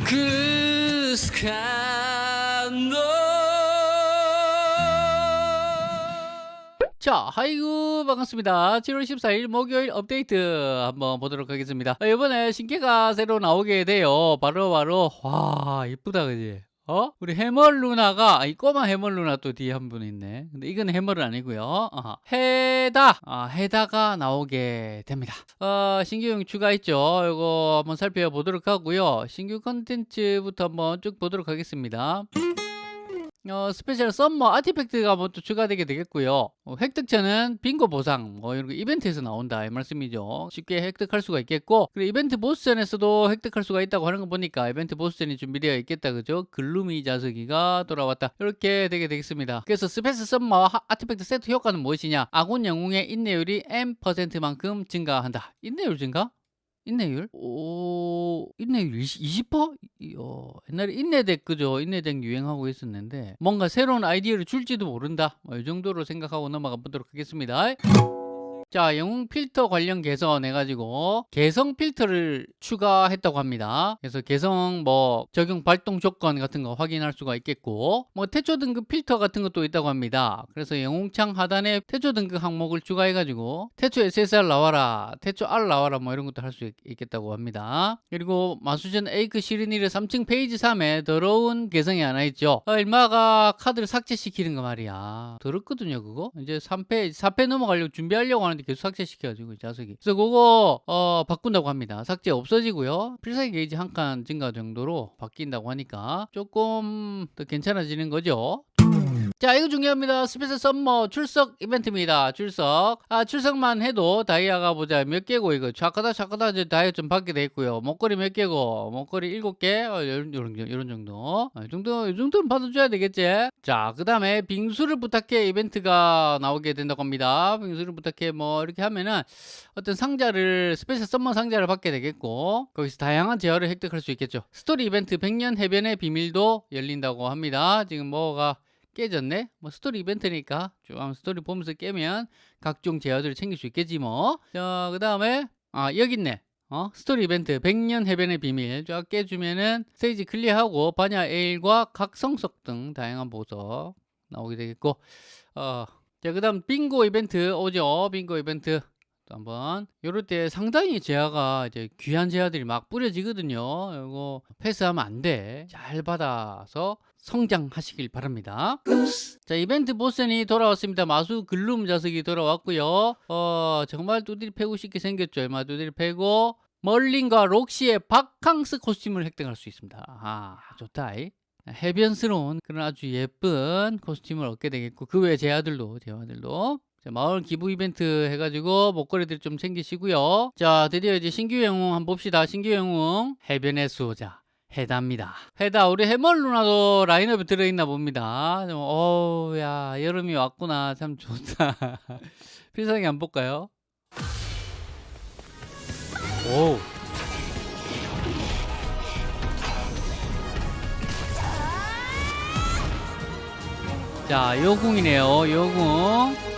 그 스칸도 자, 하이구 반갑습니다. 7월 14일 목요일 업데이트 한번 보도록 하겠습니다. 어, 이번에 신캐가 새로 나오게 돼요. 바로 바로 와 이쁘다 그지? 어? 우리 해멀 누나가 아, 이 꼬마 해멀 누나 또 뒤에 한 분 있네. 근데 이건 해멀은 아니고요. 어, 해다 아, 해다가 나오게 됩니다. 어, 신규용 추가했죠. 이거 한번 살펴보도록 하고요. 신규 컨텐츠부터 한번 쭉 보도록 하겠습니다. 어, special summer artifact가 뭐 또 추가되게 되겠고요. 어, 획득처는 빙고 보상, 뭐 이런 거 이벤트에서 나온다 이 말씀이죠. 쉽게 획득할 수가 있겠고, 그리고 이벤트 보스전에서도 획득할 수가 있다고 하는 거 보니까 이벤트 보스전이 준비되어 있겠다, 그죠? 글루미 자식이가 돌아왔다. 이렇게 되게 되겠습니다. 그래서 special summer artifact 세트 효과는 무엇이냐? 아군 영웅의 인내율이 M%만큼 증가한다. 인내율 증가? 인내율? 오, 인내율 20, 20%? 어, 옛날에 인내deck 그죠? 인내deck 유행하고 있었는데 뭔가 새로운 아이디어를 줄지도 모른다. 뭐, 이 정도로 생각하고 넘어가 보도록 하겠습니다. 자, 영웅 필터 관련 개선 해가지고 개성 필터를 추가했다고 합니다. 그래서 개성 뭐 적용 발동 조건 같은 거 확인할 수가 있겠고 뭐 태초 등급 필터 같은 것도 있다고 합니다. 그래서 영웅창 하단에 태초 등급 항목을 추가해 가지고 태초 SSR 나와라, 태초 R 나와라 뭐 이런 것도 할 수 있겠다고 합니다. 그리고 마수전 에이크쉬르니르 3층 phase 3에 더러운 개성이 하나 있죠. 어, 일마가 카드를 삭제시키는 거 말이야. 더럽거든요 그거. 이제 3페, 4페 넘어가려고 준비하려고 하는데 계속 삭제시켜가지고 자식이. 그래서 그거 어, 바꾼다고 합니다. 삭제 없어지고요. 필살기 게이지 한 칸 증가 정도로 바뀐다고 하니까 조금 더 괜찮아지는 거죠 자 이거 중요합니다. special summer 출석 이벤트입니다. 출석. 아 출석만 해도 다이아가 보자 몇 개고 이거 착하다 착하다 이제 다이아 좀 받게 돼 있고요. 목걸이 몇 개고 목걸이 일곱 개? 어, 이런, 이런, 이런 정도. 아, 이 정도 이 정도는 받아줘야 되겠지? 자 그 다음에 빙수를 부탁해 이벤트가 나오게 된다고 합니다. 빙수를 부탁해 뭐 이렇게 하면은 어떤 상자를 special summer 상자를 받게 되겠고 거기서 다양한 재화를 획득할 수 있겠죠. 스토리 이벤트 100년 해변의 비밀도 열린다고 합니다. 지금 뭐가 깨졌네? 뭐 스토리 이벤트니까 쭉 스토리 보면서 깨면 각종 재화들을 챙길 수 있겠지 뭐. 자, 그 다음에 아 여기 있네. 어? 스토리 이벤트 100년 해변의 비밀 쫙 깨주면은 스테이지 클리어하고 반야 에일과 각성석 등 다양한 보석 나오게 되겠고 어, 자, 그 다음 빙고 이벤트 오죠. 빙고 이벤트 또 한번 요럴 때 상당히 제아가 이제 귀한 제아들이 막 뿌려지거든요. 이거 패스하면 안 돼. 잘 받아서 성장하시길 바랍니다. 자 이벤트 보스전이 돌아왔습니다. 마수 글룸 자석이 돌아왔고요. 어 정말 두드리 패고 싶게 생겼죠. 얼마 두드리 패고 멀린과 록시의 바캉스 코스튬을 획득할 수 있습니다. 아 좋다. 해변스러운 그런 아주 예쁜 코스튬을 얻게 되겠고 그 외 제아들도 제아들도 자, 마을 기부 이벤트 해가지고 목걸이들 좀 챙기시고요. 자, 드디어 이제 신규 영웅 한번 봅시다. 신규 영웅 해변의 수호자. 해다입니다. 해다 우리 해멀 누나도 라인업에 들어있나 봅니다. 어우 야 여름이 왔구나 참 좋다. 필살기 안 볼까요? 오. 자 요궁이네요 요궁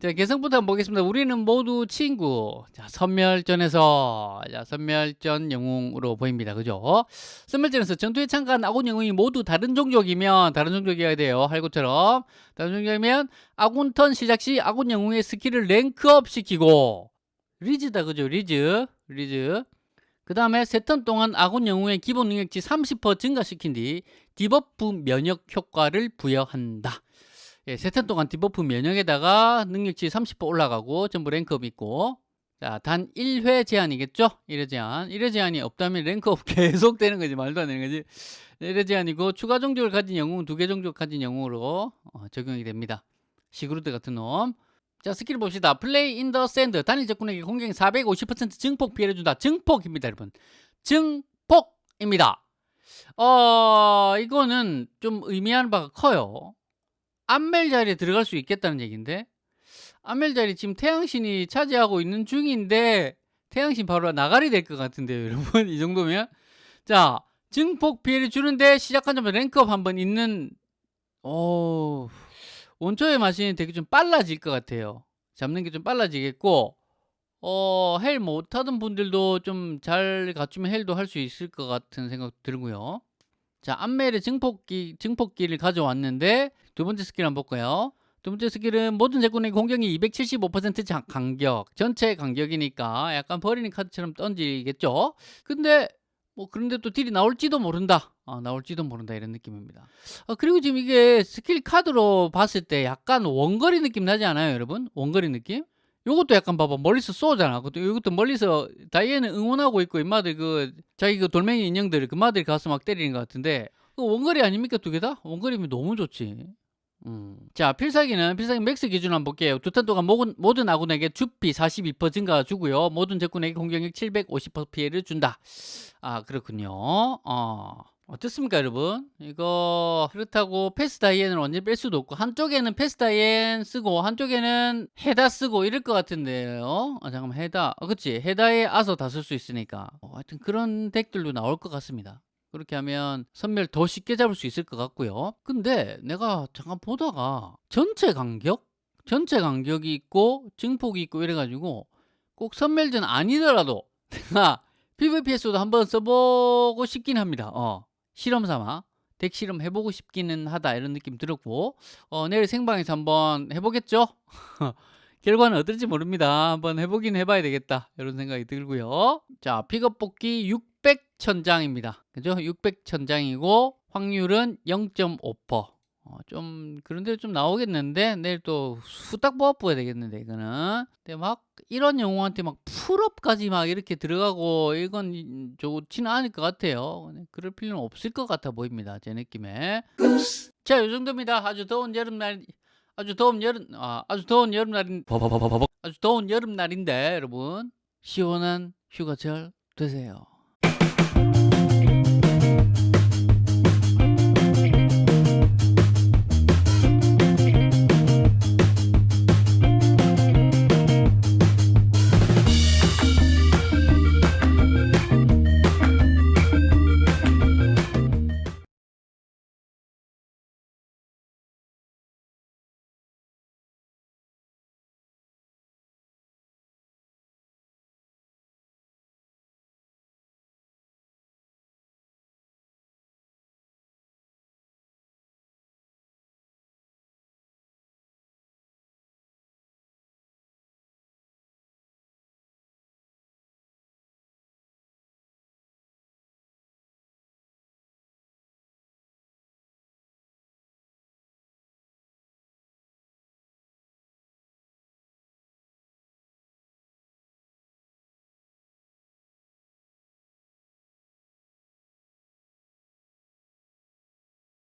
자, 개성부터 한번 보겠습니다. 우리는 모두 친구. 자, 섬멸전에서, 자, 섬멸전 영웅으로 보입니다. 그죠? 섬멸전에서 전투에 참가한 아군 영웅이 모두 다른 종족이면, 다른 종족이어야 돼요. 할구처럼. 다른 종족이면, 아군 턴 시작 시 아군 영웅의 스킬을 rank up 시키고, 리즈다. 그죠? 리즈. 리즈. 그 다음에 세 턴 동안 아군 영웅의 기본 능력치 30% 증가시킨 뒤 debuff 면역 효과를 부여한다. 예, 세턴 동안 debuff 면역에다가 능력치 30% 올라가고 전부 rank up 있고 자, 단 1회 제한이겠죠? 1회 제한. 1회 제한이 없다면 rank up 계속 되는 거지. 말도 안 되는 거지. 1회 제한이고 추가 종족을 가진 영웅, 두 개 종족 가진 영웅으로 어, 적용이 됩니다. 시그루드 같은 놈. 자, 스킬 봅시다. Play in the Sand. 단일 적군에게 공격 450% 증폭 피해를 준다. 증폭입니다, 여러분. 증폭입니다. 어, 이거는 좀 의미하는 바가 커요. 안멜 자리에 들어갈 수 있겠다는 얘기인데? 안멜 자리 지금 태양신이 차지하고 있는 중인데 태양신 바로 나가리 될 것 같은데요 여러분. 이 정도면. 자 증폭 피해를 주는데 시작한 점에 랭크업 한번 있는 오 원초의 마신이 되게 좀 빨라질 것 같아요. 잡는 게 좀 빨라지겠고 어, hell 못하던 분들도 좀 잘 갖추면 hell도 할 수 있을 것 같은 생각 들고요. 자, 암멜의 증폭기, 증폭기를 가져왔는데 두 번째 스킬 한번 볼까요? 두 번째 스킬은 모든 적군에게 공격력 275% 자- 간격, 전체 간격이니까 약간 버리는 카드처럼 던지겠죠? 근데 뭐 그런데 또 딜이 나올지도 모른다. 아, 나올지도 모른다 이런 느낌입니다. 아, 그리고 지금 이게 스킬 카드로 봤을 때 약간 원거리 느낌 나지 않아요, 여러분? 원거리 느낌? 요것도 약간 봐봐 멀리서 쏘잖아. 그것도 이것도 멀리서 다이앤은 응원하고 있고 인마들 그 자기 그 돌멩이 인형들 그마들이 가서 막 때리는 것 같은데 그 원거리 아닙니까 두 개 다? 원거리면 너무 좋지. 음. 자 필살기는 필살기 max 기준 한번 볼게요. 두턴 동안 모든, 모든 아군에게 주피 42% 증가 주고요. 모든 적군에게 공격력 750% 피해를 준다. 아 그렇군요. 어. 어떻습니까 여러분? 이거 그렇다고 페스 다이앤을 완전히 뺄 수도 없고 한쪽에는 페스 다이앤 쓰고 한쪽에는 헤다 쓰고 이럴 것 같은데요. 아 잠깐만 헤다. 아, 그치. 헤다에 아서 다 쓸 수 있으니까. 어, 하여튼 그런 deck들도 나올 것 같습니다. 그렇게 하면 선멸 더 쉽게 잡을 수 있을 것 같고요. 근데 내가 잠깐 보다가 전체 간격? 전체 간격이 있고 증폭이 있고 이래가지고 꼭 선멸전 아니더라도 내가 PVP에서도 한번 써보고 싶긴 합니다. 어. 실험 삼아 덱 실험 해보고 싶기는 하다 이런 느낌 들었고 어, 내일 생방에서 한번 해보겠죠? 결과는 어떨지 모릅니다. 한번 해보긴 해봐야 되겠다 이런 생각이 들고요. 자 픽업 뽑기 600 천장입니다. 그죠? 600 천장이고 확률은 0.5%. 어, 좀 그런데 좀 나오겠는데? 내일 또 후딱 뽑아야 되겠는데 이거는. 근데 막 이런 영웅한테 막 풀업까지 막 이렇게 들어가고 이건 좋지는 않을 것 같아요. 그럴 필요는 없을 것 같아 보입니다 제 느낌에. 자이 정도입니다. 아주 더운 여름날 아주 더운 여름 아, 아주 더운 여름날인 아주 더운 여름날인데 여러분. 시원한 휴가철 되세요